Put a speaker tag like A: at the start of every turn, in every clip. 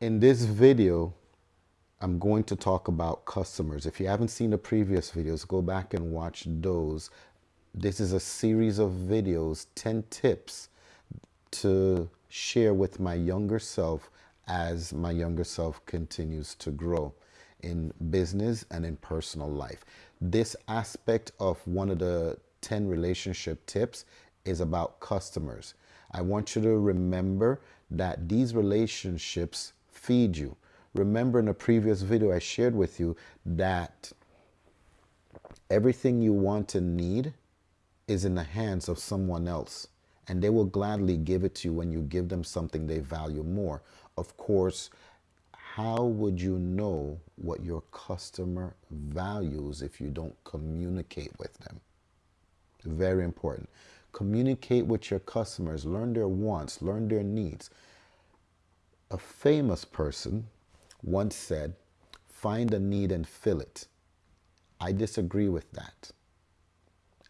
A: in this video, I'm going to talk about customers. If you haven't seen the previous videos, go back and watch those. This is a series of videos, 10 tips to share with my younger self as my younger self continues to grow in business and in personal life. This aspect of one of the 10 relationship tips is about customers. I want you to remember that these relationships feed you. Remember in a previous video I shared with you that everything you want and need is in the hands of someone else and they will gladly give it to you when you give them something they value more. Of course, how would you know what your customer values if you don't communicate with them? Very important. Communicate with your customers, learn their wants, learn their needs. A famous person once said, find a need and fill it. I disagree with that.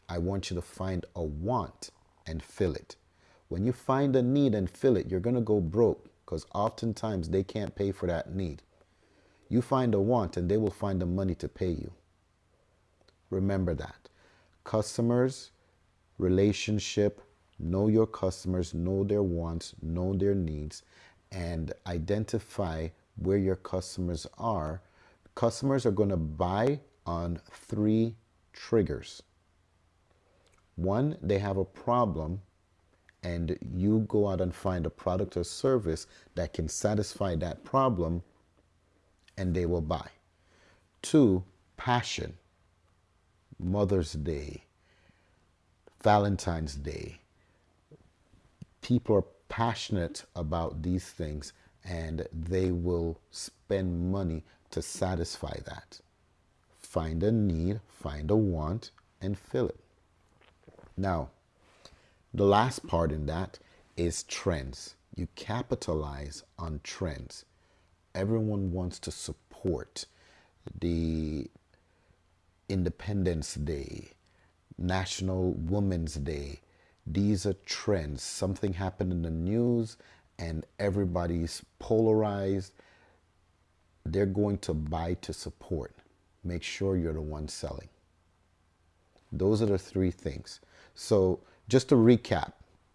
A: I want you to find a want and fill it. When you find a need and fill it, you're going to go broke because oftentimes they can't pay for that need. You find a want and they will find the money to pay you. Remember that. Customers, relationship, know your customers, know their wants, know their needs, and identify where your customers are. Customers are going to buy on three triggers. One, they have a problem and you go out and find a product or service that can satisfy that problem and they will buy. Two, passion. Mother's Day, Valentine's Day. People are passionate about these things and they will spend money to satisfy that. Find a need, find a want, and fill it. Now, the last part in that is trends. You capitalize on trends. Everyone wants to support the Independence Day, National Women's Day. These are trends. Something happened in the news and everybody's polarized. They're going to buy to support. Make sure you're the one selling. Those are the three things. So just to recap,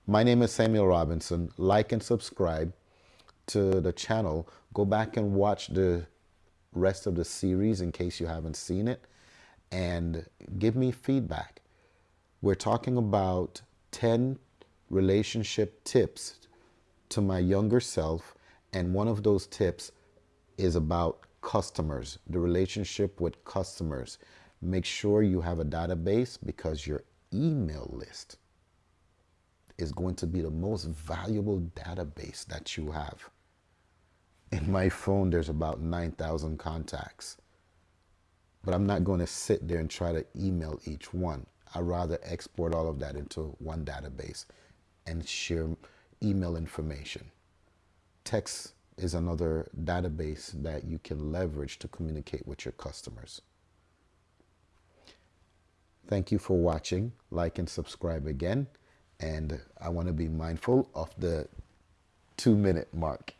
A: my name is Samuel Robinson. Like and subscribe to the channel. Go back and watch the rest of the series in case you haven't seen it and give me feedback. We're talking about 10 relationship tips to my younger self and one of those tips is about customers, the relationship with customers. Make sure you have a database because your email list is going to be the most valuable database that you have. In my phone, there's about 9,000 contacts. But I'm not going to sit there and try to email each one. I'd rather export all of that into one database and share email information. Text is another database that you can leverage to communicate with your customers. Thank you for watching. Like and subscribe again. And I want to be mindful of the two minute mark.